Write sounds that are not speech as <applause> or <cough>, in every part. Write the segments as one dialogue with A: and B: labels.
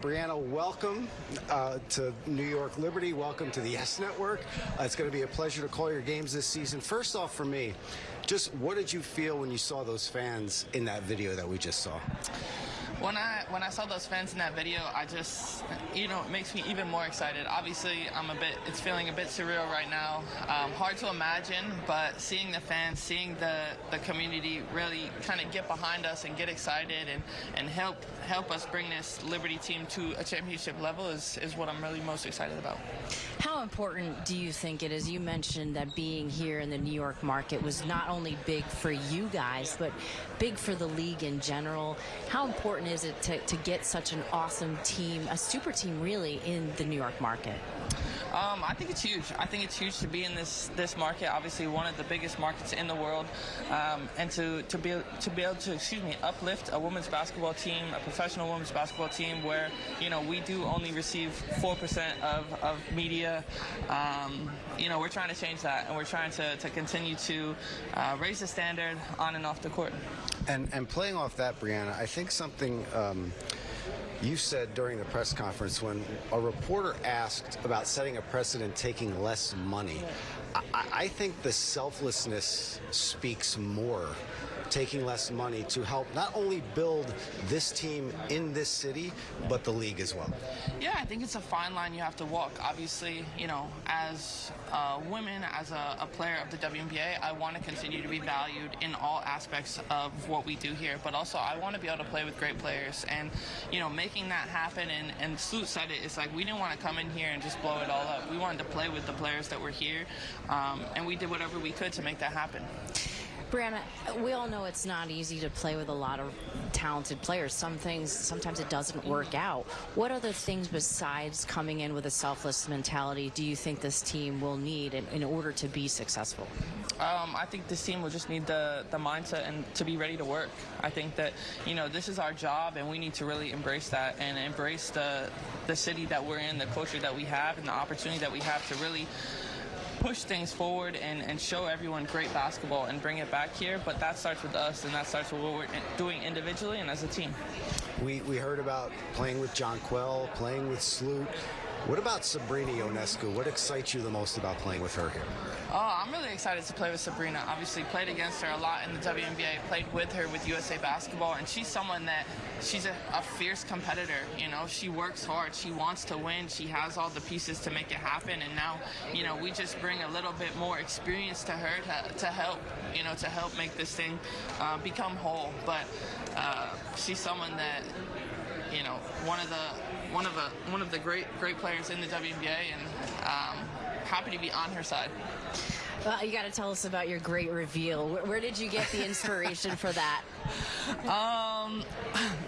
A: Breanna, welcome uh, to New York Liberty. Welcome to the YES Network. Uh, it's going to be a pleasure to call your games this season. First off, for me, just what did you feel when you saw those fans in that video that we just saw?
B: When I when I saw those fans in that video, I just you know it makes me even more excited. Obviously, I'm a bit it's feeling a bit surreal right now. Um, hard to imagine, but seeing the fans, seeing the the community really kind of get behind us and get excited and and help help us bring this Liberty team to a championship level is is what I'm really most excited about.
C: How important do you think it is? You mentioned that being here in the New York market was not only big for you guys, but big for the league in general. How important is it to, to get such an awesome team, a super team really, in the New York market?
B: Um, I think it's huge. I think it's huge to be in this this market. Obviously, one of the biggest markets in the world, um, and to to be to be able to excuse me uplift a women's basketball team, a professional women's basketball team, where you know we do only receive four percent of of media. Um, you know, we're trying to change that, and we're trying to to continue to uh, raise the standard on and off the court.
A: And and playing off that, Breanna, I think something. You said during the press conference when a reporter asked about setting a precedent taking less money, I, I think the selflessness speaks more taking less money to help not only build this team in this city, but the league as well?
B: Yeah, I think it's a fine line you have to walk. Obviously, you know, as uh, women, as a, a, player of the WNBA, I want to continue to be valued in all aspects of what we do here, but also I want to be able to play with great players. And, you know, making that happen, and, and Sloot said it, it's like we didn't want to come in here and just blow it all up. We wanted to play with the players that were here, um, and we did whatever we could to make that happen.
C: Breanna, we all know it's not easy to play with a lot of talented players. Some things, sometimes it doesn't work out. What other things besides coming in with a selfless mentality do you think this team will need in, in order to be successful?
B: Um, I think this team will just need the, the mindset and to be ready to work. I think that, you know, this is our job and we need to really embrace that and embrace the, the city that we're in, the culture that we have, and the opportunity that we have to really push things forward and, and show everyone great basketball and bring it back here. But that starts with us, and that starts with what we're doing individually and as a team.
A: We, we heard about playing with Jonquel, playing with Sloot. What about Sabrina Ionescu? What excites you the most about playing with her here?
B: Oh, I'm really excited to play with Sabrina. Obviously, played against her a lot in the WNBA. Played with her with USA Basketball, and she's someone that she's a, a, fierce competitor. You know, she works hard. She wants to win. She has all the pieces to make it happen. And now, you know, we just bring a little bit more experience to her to, to help. You know, to help make this thing uh, become whole. But uh, she's someone that you know, one of the one of the one of the great great players in the WNBA, and um, happy to be on her side.
C: Well, you got to tell us about your great reveal. Where, where did you get the inspiration for that? <laughs>
B: Um,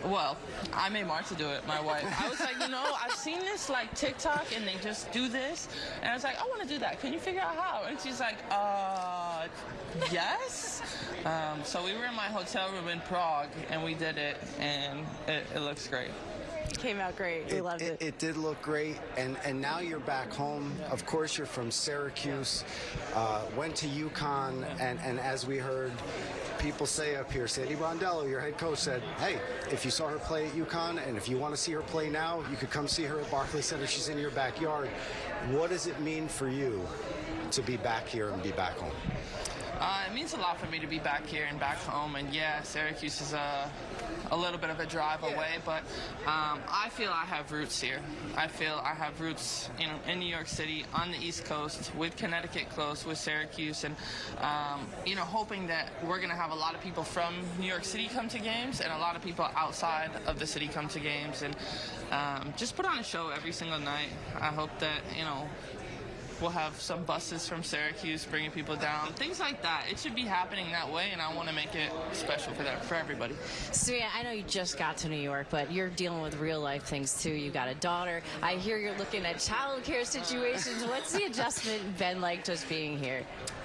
B: well, I made Marta do it, my wife. I was like, you know, I've seen this like TikTok and they just do this. And I was like, I want to do that. Can you figure out how? And she's like, uh, yes. Um, so we were in my hotel room in Prague and we did it and it, it looks great
C: came out great. We
A: it,
C: loved it,
A: it. It did look great, and and now you're back home. Of course, you're from Syracuse. Uh, went to UConn, and and as we heard, people say up here, Sandy Brondello, your head coach, said, hey, if you saw her play at UConn and if you want to see her play now, you could come see her at Barclays Center. She's in your backyard. What does it mean for you to be back here and be back home?
B: Uh, it means a lot for me to be back here and back home. And yeah, Syracuse is a, a little bit of a drive yeah. away, but um, I feel I have roots here. I feel I have roots know, in New York City, on the East Coast, with Connecticut close, with Syracuse, and um, you know, hoping that we're going to have a lot of people from New York City come to games and a lot of people outside of the city come to games, and um, just put on a show every single night. I hope that you know We'll have some buses from Syracuse bringing people down, things like that. It should be happening that way, and I want to make it special for that for everybody.
C: So yeah, I know you just got to New York, but you're dealing with real life things too. You got a daughter. I hear you're looking at childcare situations. What's the adjustment been like just being here?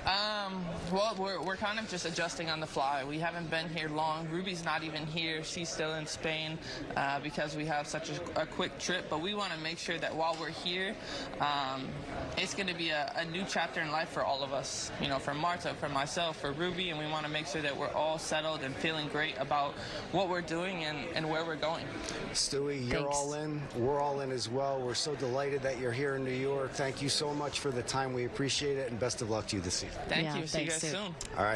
B: Um, well, we're, we're kind of just adjusting on the fly. We haven't been here long. Ruby's not even here. She's still in Spain uh, because we have such a, a quick trip. But we want to make sure that while we're here, um, it's going to be a, a new chapter in life for all of us. You know, for Marta, for myself, for Ruby, and we want to make sure that we're all settled and feeling great about what we're doing and, and where we're going.
A: Stewie, you're
C: Thanks.
A: all in. We're all in as well. We're so delighted that you're here in New York. Thank you so much for the time. We appreciate it, and best of luck to you this season.
B: Thank
C: Yeah,
B: you. See you guys
C: Sue.
B: soon.
A: All right.